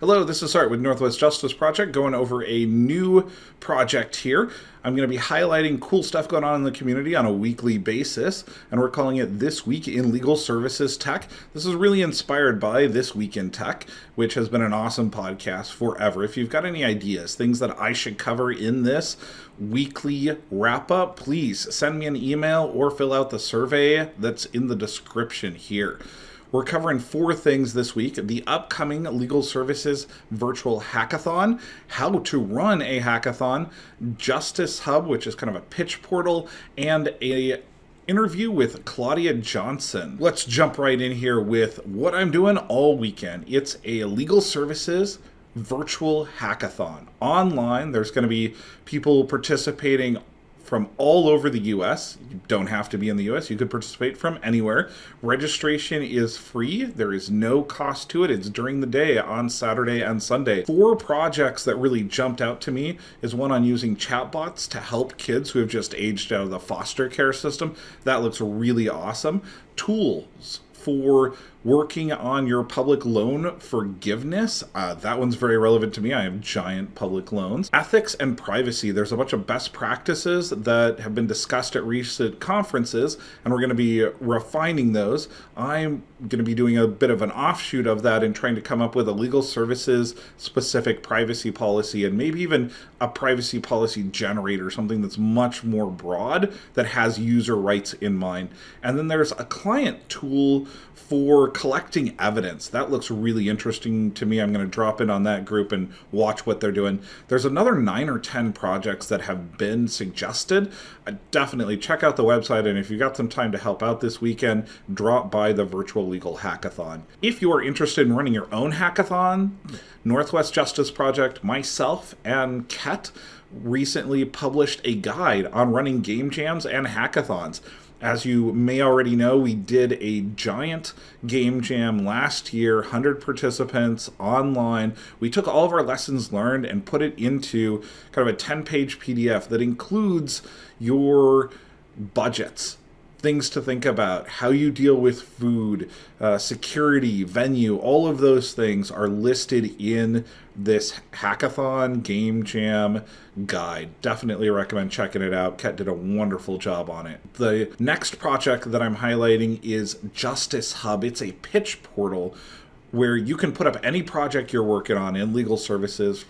Hello, this is Art with Northwest Justice Project going over a new project here. I'm going to be highlighting cool stuff going on in the community on a weekly basis, and we're calling it This Week in Legal Services Tech. This is really inspired by This Week in Tech, which has been an awesome podcast forever. If you've got any ideas, things that I should cover in this weekly wrap up, please send me an email or fill out the survey that's in the description here. We're covering four things this week the upcoming Legal Services Virtual Hackathon, how to run a hackathon, Justice Hub, which is kind of a pitch portal, and a interview with Claudia Johnson. Let's jump right in here with what I'm doing all weekend. It's a legal services virtual hackathon. Online, there's going to be people participating from all over the US. You don't have to be in the US, you could participate from anywhere. Registration is free, there is no cost to it. It's during the day on Saturday and Sunday. Four projects that really jumped out to me is one on using chatbots to help kids who have just aged out of the foster care system. That looks really awesome. Tools for working on your public loan forgiveness. Uh, that one's very relevant to me. I have giant public loans. Ethics and privacy. There's a bunch of best practices that have been discussed at recent conferences, and we're going to be refining those. I'm going to be doing a bit of an offshoot of that and trying to come up with a legal services specific privacy policy and maybe even a privacy policy generator, something that's much more broad that has user rights in mind. And then there's a client tool for collecting evidence. That looks really interesting to me. I'm going to drop in on that group and watch what they're doing. There's another nine or 10 projects that have been suggested. Uh, definitely check out the website. And if you've got some time to help out this weekend, drop by the virtual legal hackathon. If you are interested in running your own hackathon, Northwest Justice Project, myself, and Ket recently published a guide on running game jams and hackathons. As you may already know, we did a giant game jam last year, 100 participants online. We took all of our lessons learned and put it into kind of a 10 page PDF that includes your budgets things to think about, how you deal with food, uh, security, venue, all of those things are listed in this hackathon game jam guide. Definitely recommend checking it out. Ket did a wonderful job on it. The next project that I'm highlighting is Justice Hub. It's a pitch portal where you can put up any project you're working on in legal services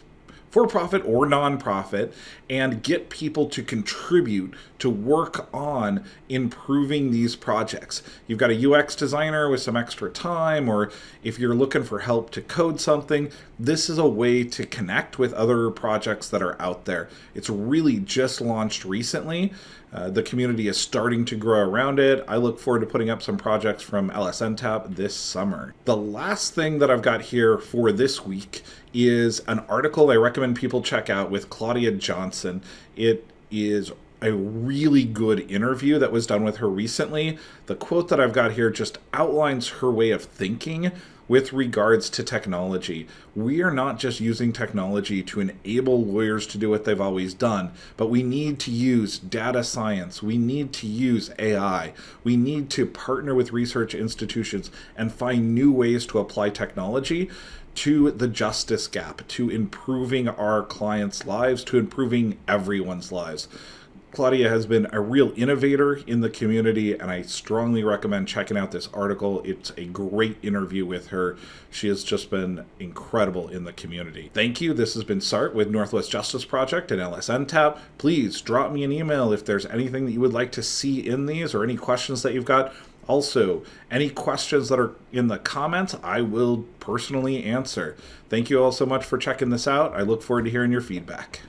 for profit or nonprofit and get people to contribute to work on improving these projects. You've got a UX designer with some extra time, or if you're looking for help to code something, this is a way to connect with other projects that are out there. It's really just launched recently. Uh, the community is starting to grow around it. I look forward to putting up some projects from LSNTAP this summer. The last thing that I've got here for this week is an article I recommend people check out with Claudia Johnson. It is a really good interview that was done with her recently. The quote that I've got here just outlines her way of thinking with regards to technology. We are not just using technology to enable lawyers to do what they've always done, but we need to use data science. We need to use AI. We need to partner with research institutions and find new ways to apply technology to the justice gap, to improving our clients' lives, to improving everyone's lives. Claudia has been a real innovator in the community, and I strongly recommend checking out this article. It's a great interview with her. She has just been incredible in the community. Thank you. This has been Sart with Northwest Justice Project and LSNTAP. Please drop me an email if there's anything that you would like to see in these or any questions that you've got. Also, any questions that are in the comments, I will personally answer. Thank you all so much for checking this out. I look forward to hearing your feedback.